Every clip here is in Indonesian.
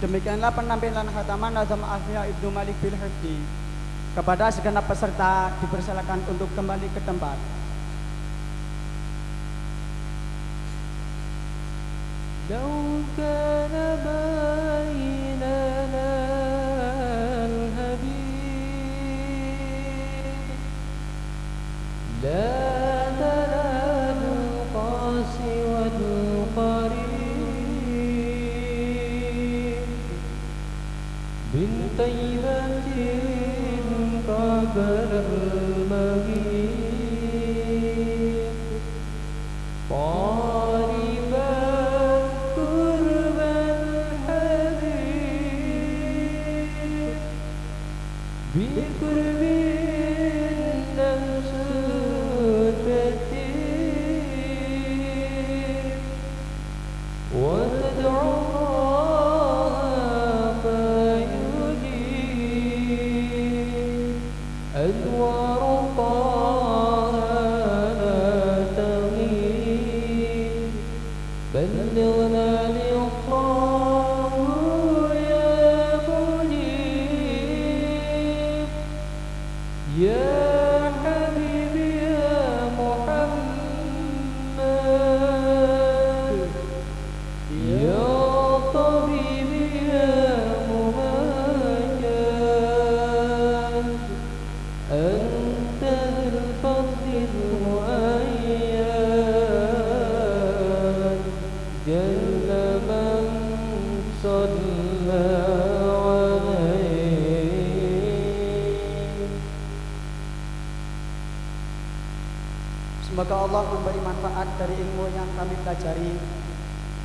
Demikianlah penampilan khataman Azam Afia Ibnu Malik bin Hifdi. Kepada segenap peserta dipersilakan untuk kembali ke tempat. Don't. Guru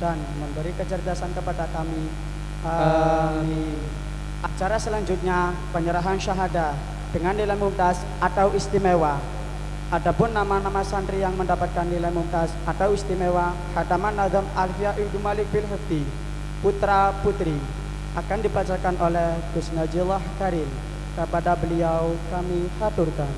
dan memberi kecerdasan kepada kami. Amin. Acara selanjutnya penyerahan syahadah dengan nilai mumtaz atau istimewa. Adapun nama-nama santri yang mendapatkan nilai mumtaz atau istimewa Hataman Nazam Alfiya Ibnu Malik bil Hifdi Putra Putri akan dibacakan oleh Gus Najillah Karim. Kepada beliau kami haturkan.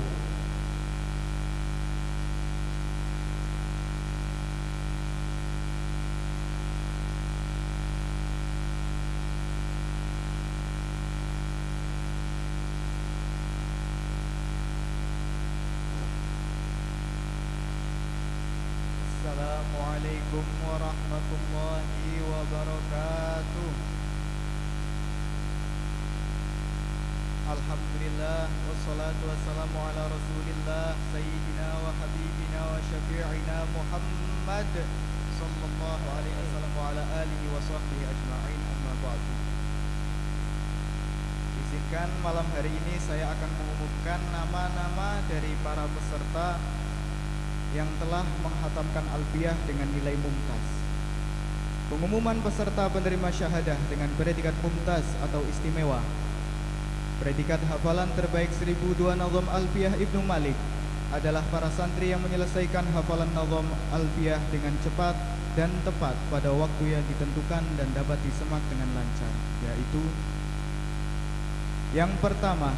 Alhamdulillah Wassalatu wassalamu ala rasulillah Sayyidina wa habibina wa syafi'ina Muhammad Sallallahu alaihi wasallam wa ala alihi wa sahbihi ajma'in amma ba'du Izinkan malam hari ini saya akan mengumumkan nama-nama dari para peserta yang telah menghatamkan alfiyah dengan nilai mumtaz. Pengumuman peserta penerima syahadah dengan predikat mumtaz atau istimewa. Predikat hafalan terbaik 1002 Nazam Alfiyah Ibnu Malik adalah para santri yang menyelesaikan hafalan Nazam Alfiyah dengan cepat dan tepat pada waktu yang ditentukan dan dapat disemak dengan lancar, yaitu yang pertama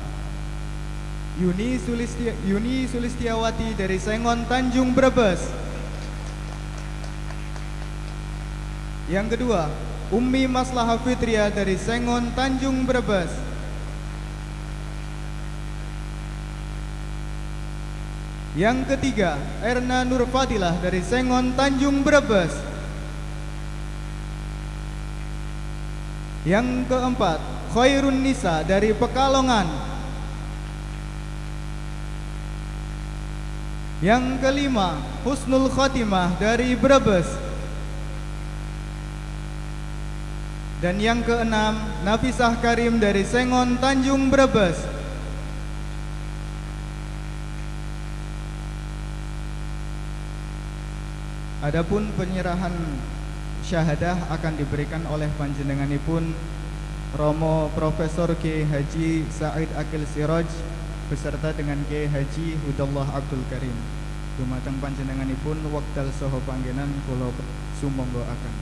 Yuni, Sulistia, Yuni Sulistiawati dari Sengon Tanjung Brebes. Yang kedua, Ummi Maslahah Fitria dari Sengon Tanjung Brebes. Yang ketiga, Erna Nurfadilah dari Sengon Tanjung Brebes. Yang keempat, Khairun Nisa dari Pekalongan. Yang kelima, Husnul Khotimah dari Brebes. Dan yang keenam, Nafisah Karim dari Sengon Tanjung Brebes. Adapun penyerahan syahadah akan diberikan oleh panjenenganipun Romo Profesor K. Haji Said Akil Siroj beserta dengan K. Haji Hudallah Abdul Karim. Dumateng panjenenganipun wekdal saha panggenan kula sumangga akan.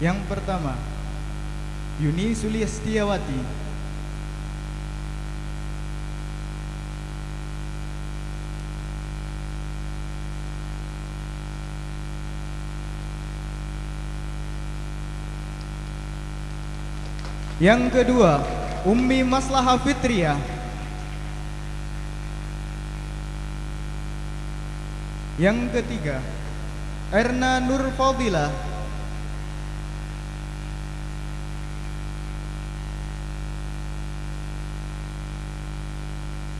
Yang pertama, Yuni Sulistiawati Yang kedua, Ummi Maslahah Fitriah. Yang ketiga, Erna Nur Fadilah.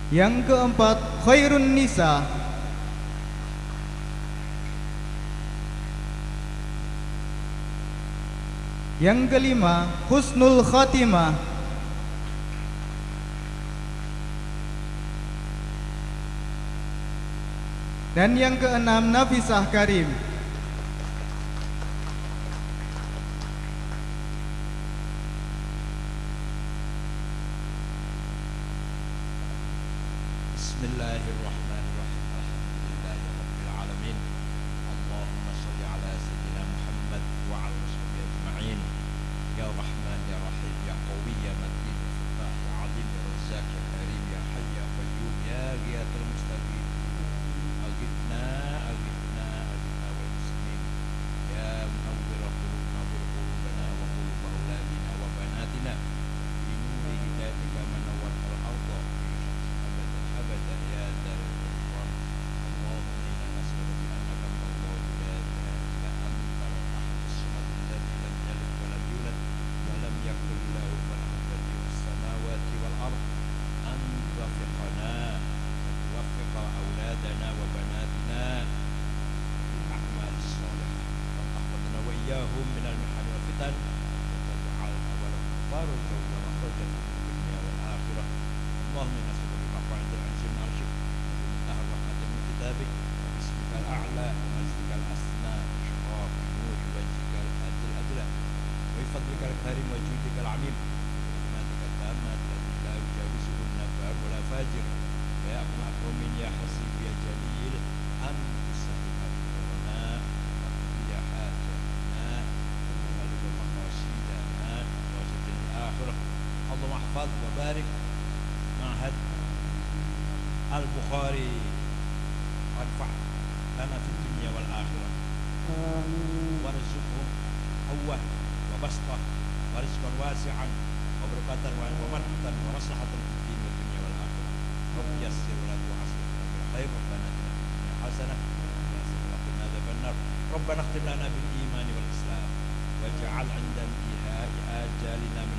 Yang keempat, Khairun Nisa. Yang kelima, Husnul Khatimah. Dan yang keenam, Nafisah Karim. نجاهم من المحن والفتن. اللهم إنا بما عندك عن جميع الشر ومن من كتابك. وباسمك الأعلى ومجدك الأسنى وشرف نور وجهك الأجل وبفضلك الكريم وجودك العميم وكلماتك التامة التي لا يجاوزه النفاق ولا فاجر. ويا أقنع قوم يا حسن اللهم احفظ وبارك معهد البخاري. وارفع لنا في الدنيا والآخرة. وارزقهم قوة وبسطة ورزقا واسعا وبركة ومنحة ومصلحة في الدين والدنيا والآخرة. رب يسر ولا تعسر خير ربنا آتنا في الدنيا حسنة وقنا عذاب النار. ربنا اختم لنا بالإيمان والإسلام واجعل عند انتهاء آجالنا من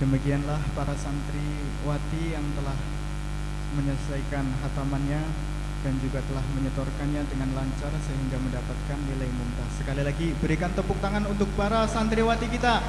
Demikianlah para santriwati yang telah menyelesaikan hatamannya dan juga telah menyetorkannya dengan lancar sehingga mendapatkan nilai mumtaz. Sekali lagi berikan tepuk tangan untuk para santriwati kita.